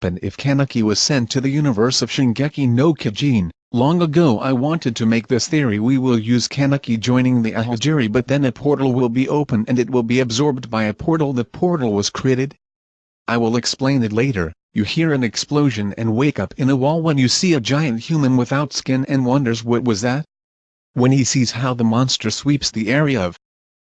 happen if Kaneki was sent to the universe of Shingeki no Kyojin. Long ago I wanted to make this theory we will use Kaneki joining the Aogiri but then a portal will be open and it will be absorbed by a portal the portal was created. I will explain it later, you hear an explosion and wake up in a wall when you see a giant human without skin and wonders what was that? When he sees how the monster sweeps the area of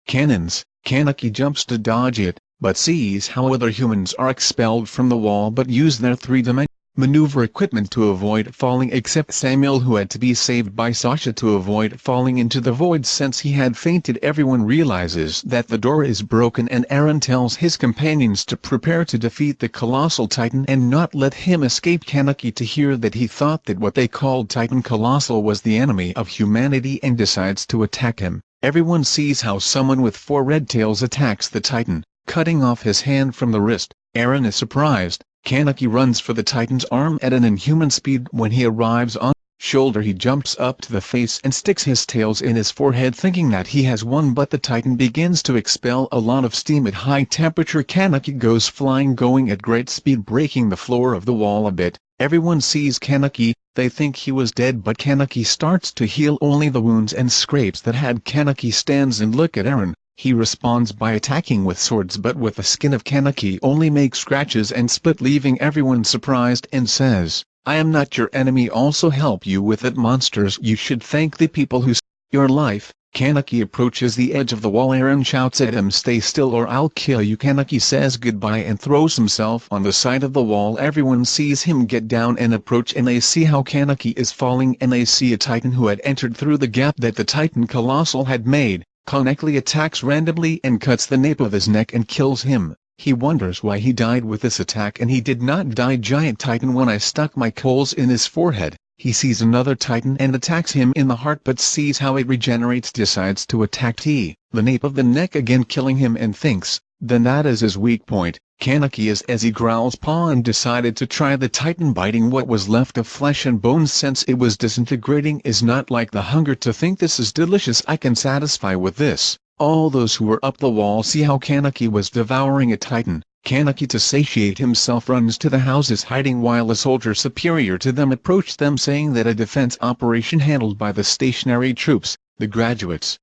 cannons, Kaneki jumps to dodge it, but sees how other humans are expelled from the wall but use their three-dimensional maneuver equipment to avoid falling except Samuel who had to be saved by Sasha to avoid falling into the void since he had fainted. Everyone realizes that the door is broken and Eren tells his companions to prepare to defeat the colossal titan and not let him escape. Kaneki to hear that he thought that what they called Titan Colossal was the enemy of humanity and decides to attack him. Everyone sees how someone with four red tails attacks the titan, cutting off his hand from the wrist. Eren is surprised, Kaneki runs for the Titan's arm at an inhuman speed. When he arrives on shoulder he jumps up to the face and sticks his tails in his forehead thinking that he has won. But the Titan begins to expel a lot of steam at high temperature. Kaneki goes flying going at great speed breaking the floor of the wall a bit, everyone sees Kaneki, they think he was dead but Kaneki starts to heal only the wounds and scrapes that had Kaneki. Stands and look at Eren, he responds by attacking with swords but with the skin of Kaneki only makes scratches and split leaving everyone surprised and says, I am not your enemy also help you with it monsters you should thank the people who your life. Kaneki approaches the edge of the wall Eren shouts at him stay still or I'll kill you Kaneki says goodbye and throws himself on the side of the wall everyone sees him get down and approach and they see how Kaneki is falling and they see a titan who had entered through the gap that the titan colossal had made. Kaneki attacks randomly and cuts the nape of his neck and kills him. He wonders why he died with this attack and he did not die giant titan when I stuck my coals in his forehead. He sees another titan and attacks him in the heart but sees how it regenerates decides to attack T, the nape of the neck again killing him and thinks, then that is his weak point. Kaneki is as he growls paw and decided to try the titan biting what was left of flesh and bones since it was disintegrating is not like the hunger to think this is delicious I can satisfy with this. All those who were up the wall see how Kaneki was devouring a titan. Kaneki to satiate himself runs to the houses hiding while a soldier superior to them approached them saying that a defense operation handled by the stationary troops, the graduates.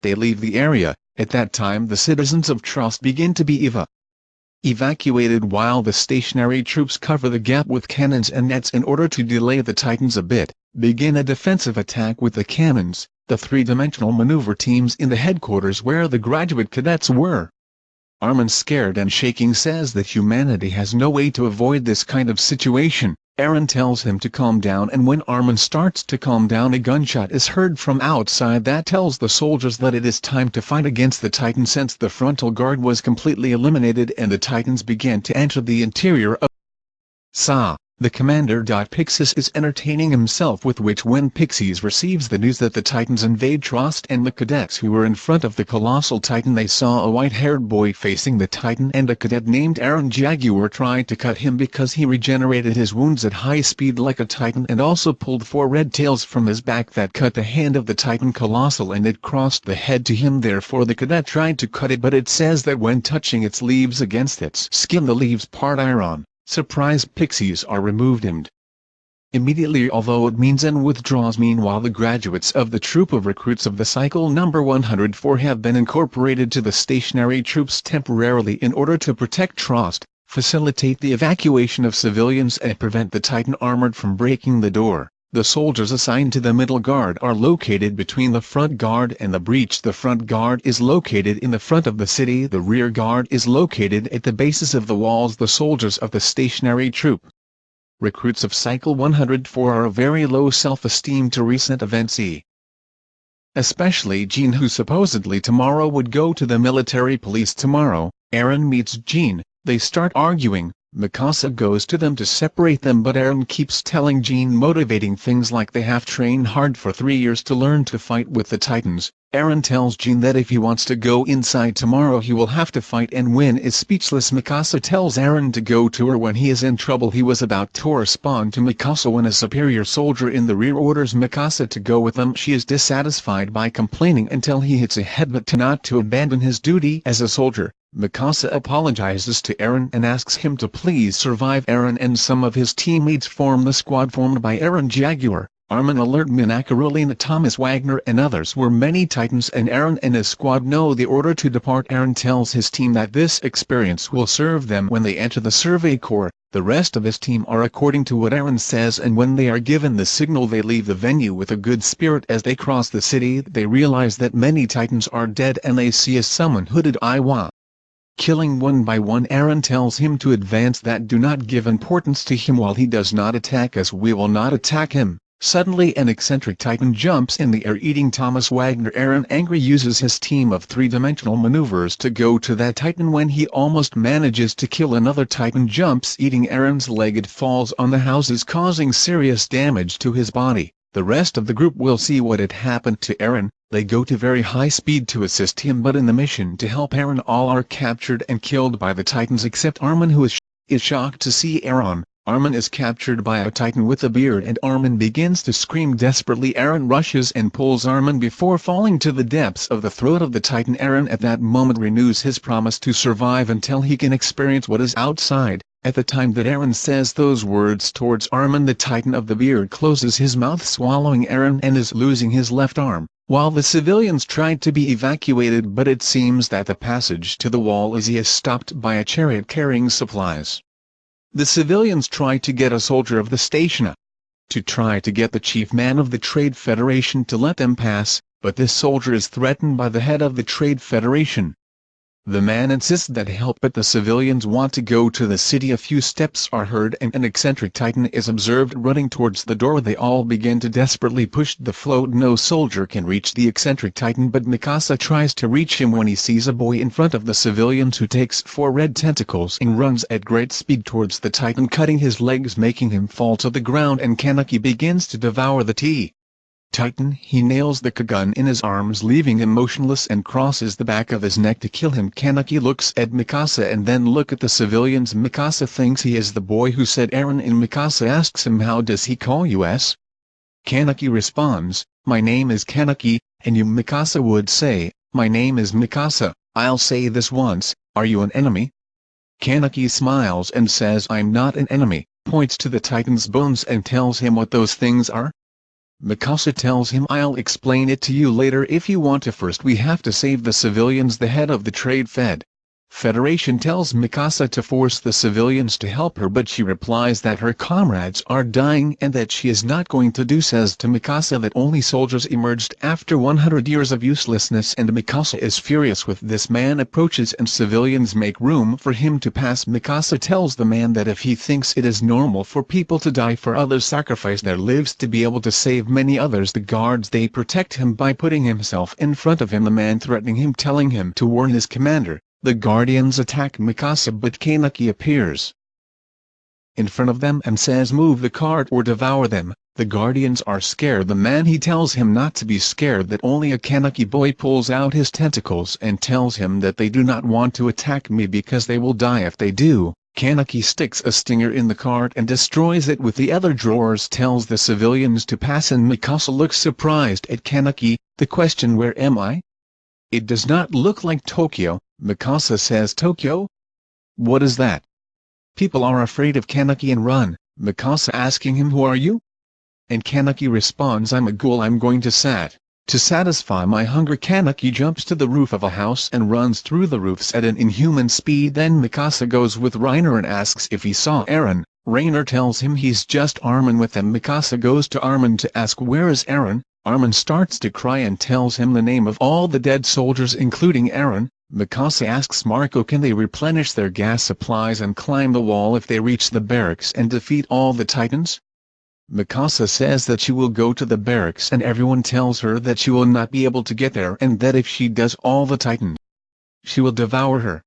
They leave the area, at that time the citizens of Trost begin to be eva evacuated while the stationary troops cover the gap with cannons and nets in order to delay the Titans a bit, begin a defensive attack with the cannons, the three-dimensional maneuver teams in the headquarters where the graduate cadets were. Armin scared and shaking says that humanity has no way to avoid this kind of situation, Eren tells him to calm down and when Armin starts to calm down a gunshot is heard from outside that tells the soldiers that it is time to fight against the Titan since the frontal guard was completely eliminated and the Titans began to enter the interior of Sa. The commander. Pixis is entertaining himself with which when Pixis receives the news that the Titans invade Trost and the cadets who were in front of the colossal Titan they saw a white-haired boy facing the Titan and a cadet named Eren Jaeger tried to cut him because he regenerated his wounds at high speed like a Titan and also pulled four red tails from his back that cut the hand of the Titan colossal and it crossed the head to him therefore the cadet tried to cut it but it says that when touching its leaves against its skin the leaves part iron. Surprise Pixis are removed and immediately although it means and withdraws meanwhile the graduates of the troop of recruits of the cycle number 104 have been incorporated to the stationary troops temporarily in order to protect Trost, facilitate the evacuation of civilians and prevent the Titan armored from breaking the door. The soldiers assigned to the middle guard are located between the front guard and the breach. The front guard is located in the front of the city. The rear guard is located at the bases of the walls. The soldiers of the stationary troop. Recruits of Cycle 104 are a very low self-esteem to recent events e. Especially Jean who supposedly tomorrow would go to the military police tomorrow. Eren meets Jean, they start arguing, Mikasa goes to them to separate them but Eren keeps telling Jean motivating things like they have trained hard for three years to learn to fight with the Titans. Eren tells Jean that if he wants to go inside tomorrow he will have to fight and win is speechless Mikasa tells Eren to go to her when he is in trouble he was about to respond to Mikasa when a superior soldier in the rear orders Mikasa to go with them she is dissatisfied by complaining until he hits a headbutt to not to abandon his duty as a soldier. Mikasa apologizes to Eren and asks him to please survive Eren and some of his teammates form the squad formed by Eren Jaeger, Armin Arlert Minakarolina Thomas Wagner and others were many titans and Eren and his squad know the order to depart Eren tells his team that this experience will serve them when they enter the survey corps, the rest of his team are according to what Eren says and when they are given the signal they leave the venue with a good spirit as they cross the city they realize that many titans are dead and they see a summon hooded Iwa. Killing one by one Eren tells him to advance that do not give importance to him while he does not attack us we will not attack him. Suddenly an eccentric titan jumps in the air eating Thomas Wagner Eren angry uses his team of three-dimensional maneuvers to go to that titan when he almost manages to kill another titan jumps eating Eren's leg it falls on the houses causing serious damage to his body. The rest of the group will see what had happened to Eren, they go to very high speed to assist him but in the mission to help Eren all are captured and killed by the Titans except Armin who is, sh is shocked to see Eren. Armin is captured by a Titan with a beard and Armin begins to scream desperately Eren rushes and pulls Armin before falling to the depths of the throat of the Titan Eren at that moment renews his promise to survive until he can experience what is outside. At the time that Eren says those words towards Armin the Titan of the Beard closes his mouth swallowing Eren and is losing his left arm, while the civilians tried to be evacuated but it seems that the passage to the wall is is stopped by a chariot carrying supplies. The civilians try to get a soldier of the station to try to get the chief man of the Trade Federation to let them pass, but this soldier is threatened by the head of the Trade Federation, the man insists that help but the civilians want to go to the city. A few steps are heard and an eccentric titan is observed running towards the door. They all begin to desperately push the float. No soldier can reach the eccentric titan but Mikasa tries to reach him when he sees a boy in front of the civilians who takes four red tentacles and runs at great speed towards the titan cutting his legs making him fall to the ground and Kaneki begins to devour the tea. Titan he nails the Kagun in his arms leaving him motionless and crosses the back of his neck to kill him Kaneki looks at Mikasa and then look at the civilians Mikasa thinks he is the boy who said Eren and Mikasa asks him how does he call you s? Kaneki responds, my name is Kaneki, and you Mikasa would say, my name is Mikasa, I'll say this once, are you an enemy? Kaneki smiles and says I'm not an enemy, points to the Titan's bones and tells him what those things are. Mikasa tells him I'll explain it to you later if you want to first we have to save the civilians the head of the trade fed. Federation tells Mikasa to force the civilians to help her but she replies that her comrades are dying and that she is not going to do says to Mikasa that only soldiers emerged after 100 years of uselessness and Mikasa is furious with this man approaches and civilians make room for him to pass. Mikasa tells the man that if he thinks it is normal for people to die for others sacrifice their lives to be able to save many others the guards they protect him by putting himself in front of him the man threatening him telling him to warn his commander the Guardians attack Mikasa but Kaneki appears in front of them and says move the cart or devour them. The Guardians are scared the man he tells him not to be scared that only a Kaneki boy pulls out his tentacles and tells him that they do not want to attack me because they will die if they do. Kaneki sticks a stinger in the cart and destroys it with the other drawers tells the civilians to pass and Mikasa looks surprised at Kaneki, the question where am I? It does not look like Tokyo, Mikasa says Tokyo? What is that? People are afraid of Kaneki and run, Mikasa asking him who are you? And Kaneki responds I'm a ghoul I'm going to sat. To satisfy my hunger Kaneki jumps to the roof of a house and runs through the roofs at an inhuman speed then Mikasa goes with Reiner and asks if he saw Eren. Reiner tells him he's just Armin with them Mikasa goes to Armin to ask where is Eren, Armin starts to cry and tells him the name of all the dead soldiers including Eren. Mikasa asks Marco can they replenish their gas supplies and climb the wall if they reach the barracks and defeat all the titans? Mikasa says that she will go to the barracks and everyone tells her that she will not be able to get there and that if she does all the titans, she will devour her.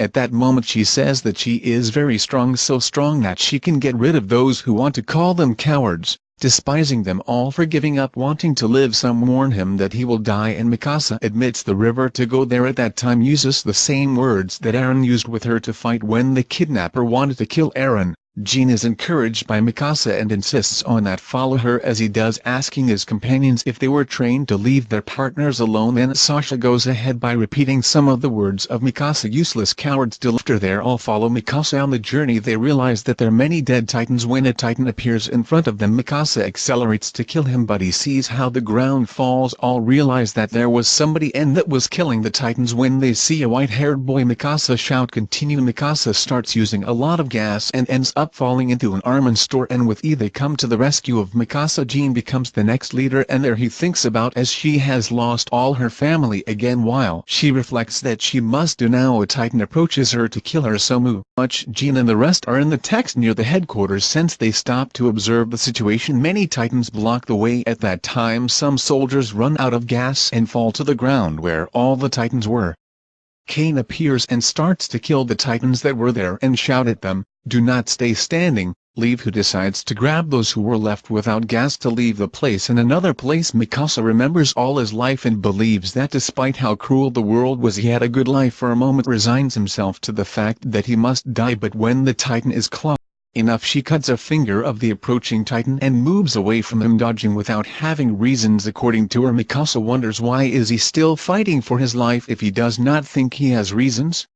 At that moment she says that she is very strong so strong that she can get rid of those who want to call them cowards despising them all for giving up wanting to live. Some warn him that he will die and Mikasa admits the river to go there. At that time uses the same words that Eren used with her to fight when the kidnapper wanted to kill Eren, Jean is encouraged by Mikasa and insists on that follow her as he does asking his companions if they were trained to leave their partners alone then Sasha goes ahead by repeating some of the words of Mikasa useless cowards after they all follow Mikasa. On the journey they realize that there are many dead titans. When a titan appears in front of them Mikasa accelerates to kill him but he sees how the ground falls. All realize that there was somebody and that was killing the titans. When they see a white-haired boy Mikasa shout continue. Mikasa starts using a lot of gas and ends up falling into an Armin store and with E they come to the rescue of Mikasa Jean becomes the next leader and there he thinks about as she has lost all her family again while she reflects that she must do now a titan approaches her to kill her so much Jean and the rest are in the text near the headquarters since they stop to observe the situation. Many titans block the way. At that time some soldiers run out of gas and fall to the ground where all the titans were. Cain appears and starts to kill the titans that were there and shout at them, do not stay standing, leave who decides to grab those who were left without gas to leave the place in another place. Mikasa remembers all his life and believes that despite how cruel the world was he had a good life for a moment resigns himself to the fact that he must die but when the titan is close enough she cuts a finger of the approaching titan and moves away from him dodging without having reasons. According to her Mikasa wonders why is he still fighting for his life if he does not think he has reasons?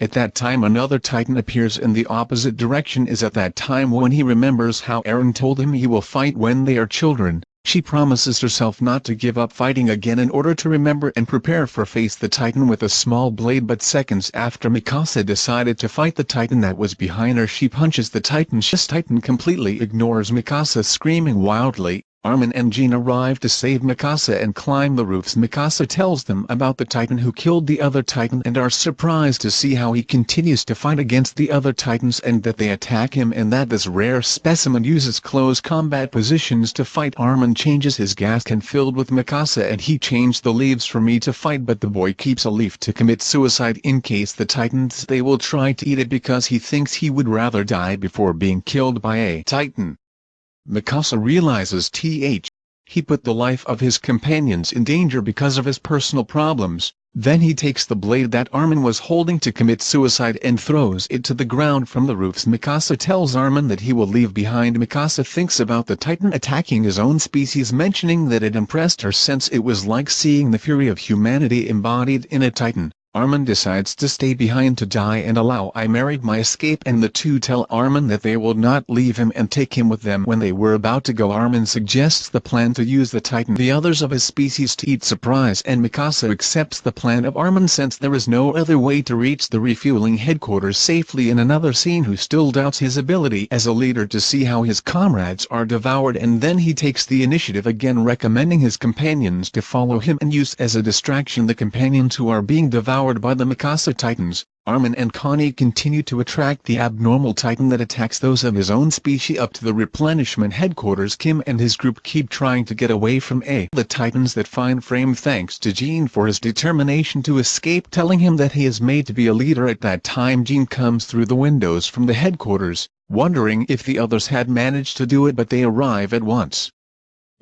At that time another titan appears in the opposite direction. Is at that time when he remembers how Eren told him he will fight when they are children, she promises herself not to give up fighting again in order to remember and prepare for face the titan with a small blade but seconds after Mikasa decided to fight the titan that was behind her she punches the titan. This titan completely ignores Mikasa screaming wildly, Armin and Jean arrive to save Mikasa and climb the roofs Mikasa tells them about the titan who killed the other titan and are surprised to see how he continues to fight against the other titans and that they attack him and that this rare specimen uses close combat positions to fight Armin changes his gas can filled with Mikasa and he changed the leaves for me to fight but the boy keeps a leaf to commit suicide in case the titans they will try to eat it because he thinks he would rather die before being killed by a titan. Mikasa realizes th. He put the life of his companions in danger because of his personal problems, then he takes the blade that Armin was holding to commit suicide and throws it to the ground from the roofs Mikasa tells Armin that he will leave behind Mikasa thinks about the titan attacking his own species mentioning that it impressed her since it was like seeing the fury of humanity embodied in a titan. Armin decides to stay behind to die and allow I married my escape and the two tell Armin that they will not leave him and take him with them when they were about to go. Armin suggests the plan to use the titan the others of his species to eat surprise and Mikasa accepts the plan of Armin since there is no other way to reach the refueling headquarters safely in another scene who still doubts his ability as a leader to see how his comrades are devoured and then he takes the initiative again recommending his companions to follow him and use as a distraction the companions who are being devoured Powered by the Mikasa Titans, Armin and Connie continue to attract the abnormal titan that attacks those of his own species up to the replenishment headquarters Kim and his group keep trying to get away from A. The titans that find frame thanks to Jean for his determination to escape telling him that he is made to be a leader at that time Jean comes through the windows from the headquarters, wondering if the others had managed to do it but they arrive at once.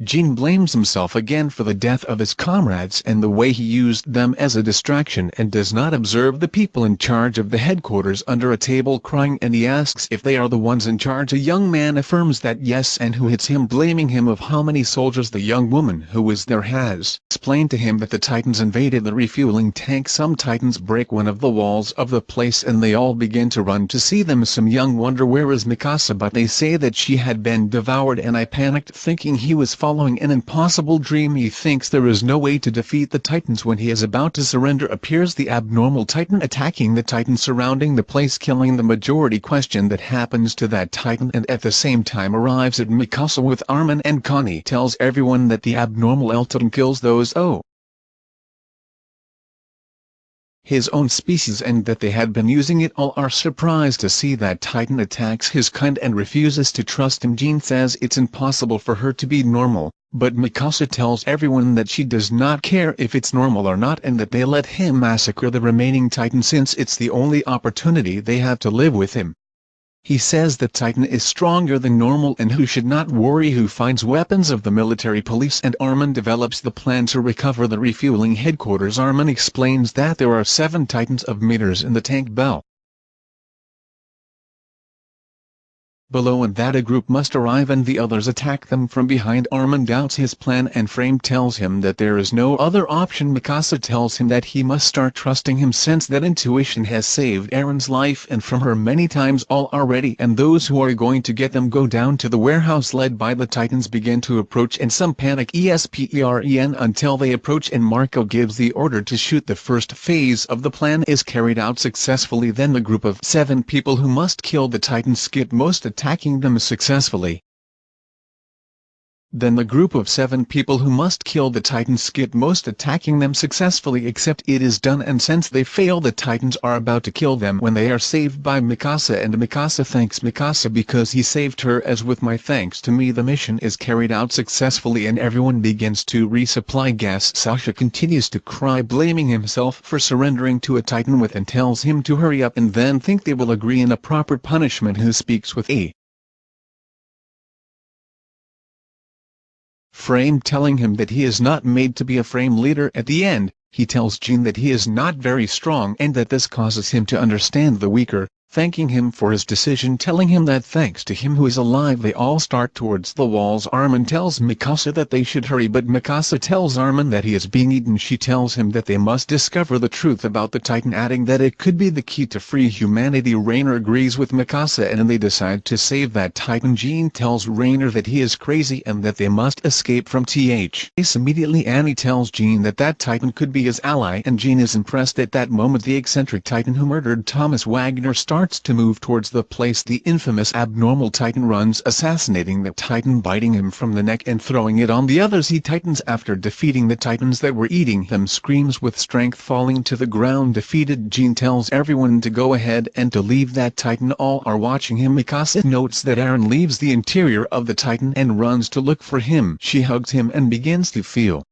Jean blames himself again for the death of his comrades and the way he used them as a distraction and does not observe the people in charge of the headquarters under a table crying and he asks if they are the ones in charge. A young man affirms that yes and who hits him blaming him of how many soldiers the young woman who was there has. Explained to him that the titans invaded the refueling tank. Some titans break one of the walls of the place and they all begin to run to see them. Some young wonder where is Mikasa but they say that she had been devoured and I panicked thinking he was following an impossible dream he thinks there is no way to defeat the titans when he is about to surrender appears the abnormal titan attacking the titan surrounding the place killing the majority. Question that happens to that titan and at the same time arrives at Mikasa with Armin and Connie tells everyone that the abnormal El Titan kills those. Oh his own species and that they had been using it all are surprised to see that Titan attacks his kind and refuses to trust him Jean says it's impossible for her to be normal, but Mikasa tells everyone that she does not care if it's normal or not and that they let him massacre the remaining Titan since it's the only opportunity they have to live with him. He says that Titan is stronger than normal and who should not worry who finds weapons of the military police and Armin develops the plan to recover the refueling headquarters Armin explains that there are seven Titans of meters in the tank bell. Below and that a group must arrive and the others attack them from behind. Armin doubts his plan and Frame tells him that there is no other option. Mikasa tells him that he must start trusting him since that intuition has saved Eren's life and from her many times all already. And those who are going to get them go down to the warehouse led by the Titans begin to approach and some panic. ESPEREN until they approach and Marco gives the order to shoot. The first phase of the plan is carried out successfully. Then the group of seven people who must kill the Titans skip most attacking them successfully. Then the group of seven people who must kill the Titans skip most attacking them successfully except it is done and since they fail the Titans are about to kill them when they are saved by Mikasa and Mikasa thanks Mikasa because he saved her as with my thanks to me the mission is carried out successfully and everyone begins to resupply gas. Sasha continues to cry blaming himself for surrendering to a Titan with and tells him to hurry up and then think they will agree in a proper punishment who speaks with a Frame telling him that he is not made to be a Frame leader at the end, he tells Jean that he is not very strong and that this causes him to understand the weaker, thanking him for his decision telling him that thanks to him who is alive they all start towards the walls. Armin tells Mikasa that they should hurry but Mikasa tells Armin that he is being eaten. She tells him that they must discover the truth about the Titan adding that it could be the key to free humanity. Reiner agrees with Mikasa and they decide to save that Titan. Jean tells Reiner that he is crazy and that they must escape from TH. Immediately. Annie tells Jean that that Titan could be his ally and Jean is impressed at that moment. The eccentric Titan who murdered Thomas Wagner starts starts to move towards the place the infamous abnormal Titan runs assassinating the Titan biting him from the neck and throwing it on the others he Titans. After defeating the Titans that were eating him screams with strength falling to the ground defeated. Jean tells everyone to go ahead and to leave that Titan. All are watching him Mikasa notes that Eren leaves the interior of the Titan and runs to look for him. She hugs him and begins to feel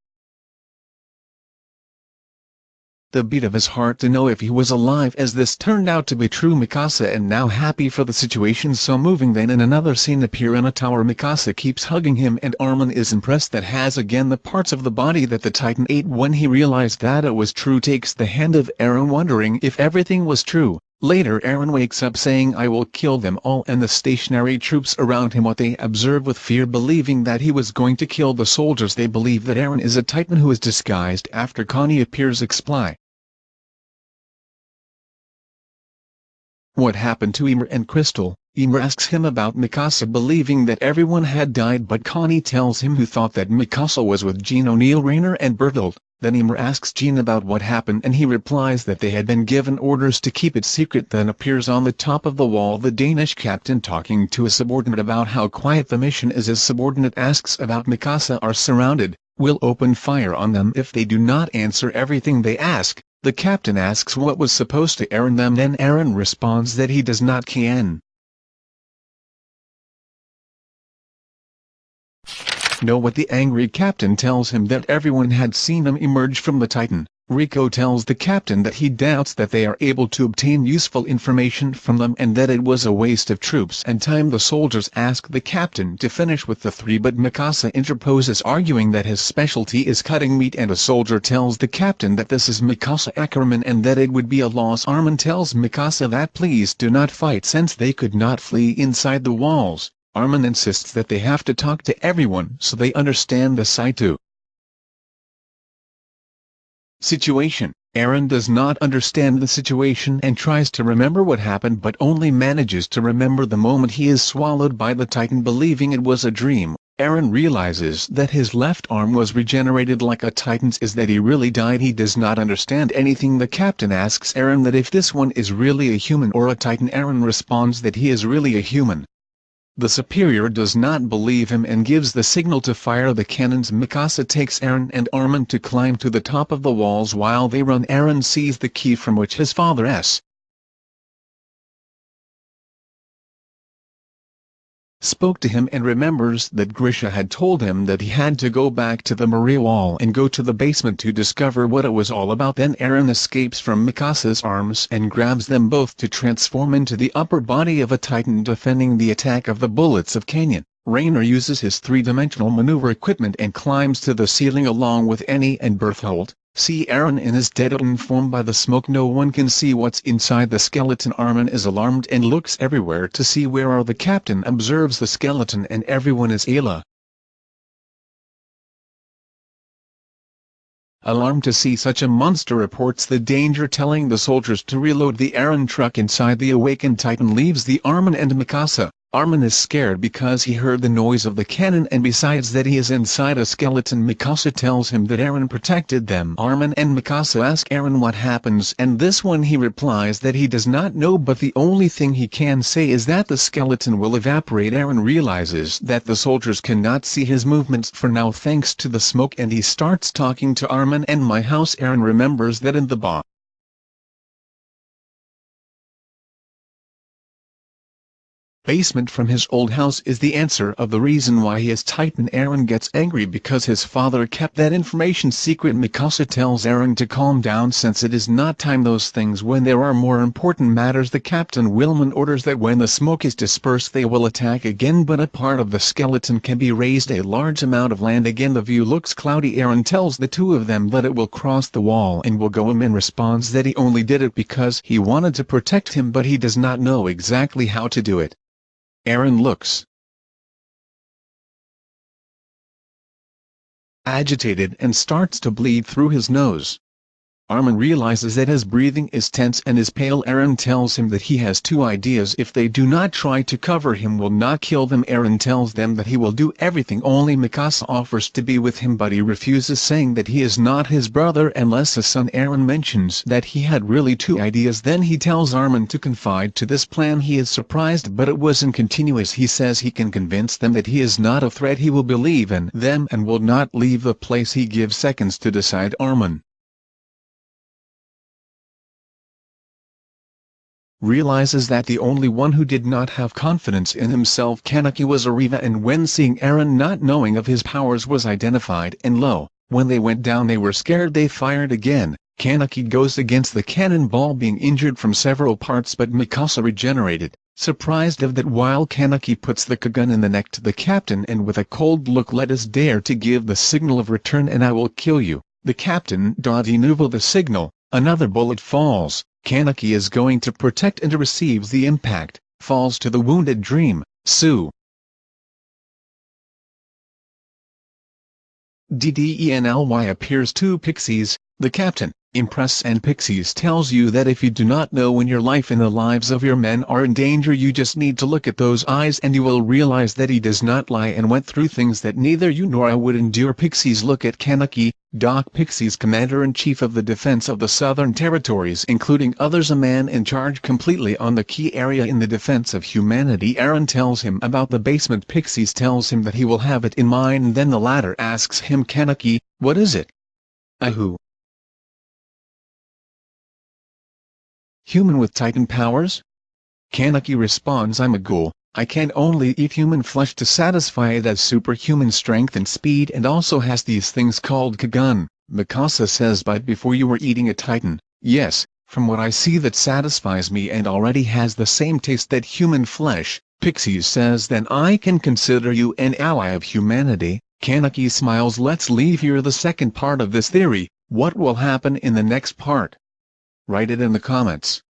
the beat of his heart to know if he was alive as this turned out to be true Mikasa and now happy for the situation so moving then in another scene appear in a tower Mikasa keeps hugging him and Armin is impressed that has again the parts of the body that the Titan ate when he realized that it was true takes the hand of Eren wondering if everything was true. Later Eren wakes up saying I will kill them all and the stationary troops around him what they observe with fear believing that he was going to kill the soldiers they believe that Eren is a titan who is disguised after Connie appears exply. What happened to Ymir and Crystal? Ymir asks him about Mikasa believing that everyone had died but Connie tells him who thought that Mikasa was with Jean O'Neill Reiner and Bertholdt. Then Ymir asks Jean about what happened and he replies that they had been given orders to keep it secret then appears on the top of the wall the Danish captain talking to a subordinate about how quiet the mission is his subordinate asks about Mikasa are surrounded, will open fire on them if they do not answer everything they ask, the captain asks what was supposed to Eren them then Eren responds that he does not can. Know what the angry captain tells him that everyone had seen them emerge from the Titan. Rico tells the captain that he doubts that they are able to obtain useful information from them and that it was a waste of troops and time the soldiers ask the captain to finish with the three but Mikasa interposes arguing that his specialty is cutting meat and a soldier tells the captain that this is Mikasa Ackerman and that it would be a loss Armin tells Mikasa that please do not fight since they could not flee inside the walls. Armin insists that they have to talk to everyone so they understand the Saitu situation. Eren does not understand the situation and tries to remember what happened but only manages to remember the moment he is swallowed by the Titan believing it was a dream. Eren realizes that his left arm was regenerated like a Titan's is that he really died he does not understand anything the captain asks Eren that if this one is really a human or a Titan Eren responds that he is really a human. The superior does not believe him and gives the signal to fire the cannons Mikasa takes Eren and Armin to climb to the top of the walls while they run Eren sees the key from which his father S. spoke to him and remembers that Grisha had told him that he had to go back to the Maria Wall and go to the basement to discover what it was all about then Eren escapes from Mikasa's arms and grabs them both to transform into the upper body of a titan defending the attack of the bullets of Canyon. Reiner uses his three-dimensional maneuver equipment and climbs to the ceiling along with Annie and Bertholdt, See Eren in his dead form by the smoke no one can see what's inside the skeleton Armin is alarmed and looks everywhere to see where are the captain observes the skeleton and everyone is Ayla. Alarmed to see such a monster reports the danger telling the soldiers to reload the Eren truck inside the awakened Titan leaves the Armin and Mikasa. Armin is scared because he heard the noise of the cannon and besides that he is inside a skeleton Mikasa tells him that Eren protected them. Armin and Mikasa ask Eren what happens and this one he replies that he does not know but the only thing he can say is that the skeleton will evaporate. Eren realizes that the soldiers cannot see his movements for now thanks to the smoke and he starts talking to Armin and my house. Eren remembers that in the ba basement from his old house is the answer of the reason why he is Titan Eren gets angry because his father kept that information secret. Mikasa tells Eren to calm down since it is not time. Those things when there are more important matters the captain Wilman orders that when the smoke is dispersed they will attack again but a part of the skeleton can be raised a large amount of land. Again the view looks cloudy. Eren tells the two of them that it will cross the wall and will go him in responds that he only did it because he wanted to protect him but he does not know exactly how to do it. Eren looks agitated and starts to bleed through his nose. Armin realizes that his breathing is tense and is pale Eren tells him that he has two ideas. If they do not try to cover him will not kill them. Eren tells them that he will do everything only Mikasa offers to be with him but he refuses saying that he is not his brother unless his son Eren mentions that he had really two ideas. Then he tells Armin to confide to this plan. He is surprised but it wasn't continuous. He says he can convince them that he is not a threat he will believe in them and will not leave the place. He gives seconds to decide. Armin realizes that the only one who did not have confidence in himself Kaneki was Arriva and when seeing Eren not knowing of his powers was identified and lo, when they went down they were scared they fired again, Kaneki goes against the cannonball being injured from several parts but Mikasa regenerated, surprised of that while Kaneki puts the Kagun in the neck to the captain and with a cold look let us dare to give the signal of return and I will kill you, the captain Dadinuvo the signal, another bullet falls, Kaneki is going to protect and receives the impact, falls to the wounded dream, Sue. DDENLY appears two Pixis, the captain, Impress and Pixis tells you that if you do not know when your life and the lives of your men are in danger you just need to look at those eyes and you will realize that he does not lie and went through things that neither you nor I would endure Pixis look at Kaneki, Doc Pixis Commander-in-Chief of the Defense of the Southern Territories including others a man in charge completely on the key area in the defense of humanity Eren tells him about the basement Pixis tells him that he will have it in mind then the latter asks him Kaneki, what is it? Ahu. Human with Titan powers? Kaneki responds I'm a ghoul, I can only eat human flesh to satisfy it as superhuman strength and speed and also has these things called Kagun. Mikasa says but before you were eating a Titan, yes, from what I see that satisfies me and already has the same taste that human flesh, Pixis says then I can consider you an ally of humanity, Kaneki smiles let's leave here the second part of this theory, what will happen in the next part? Write it in the comments.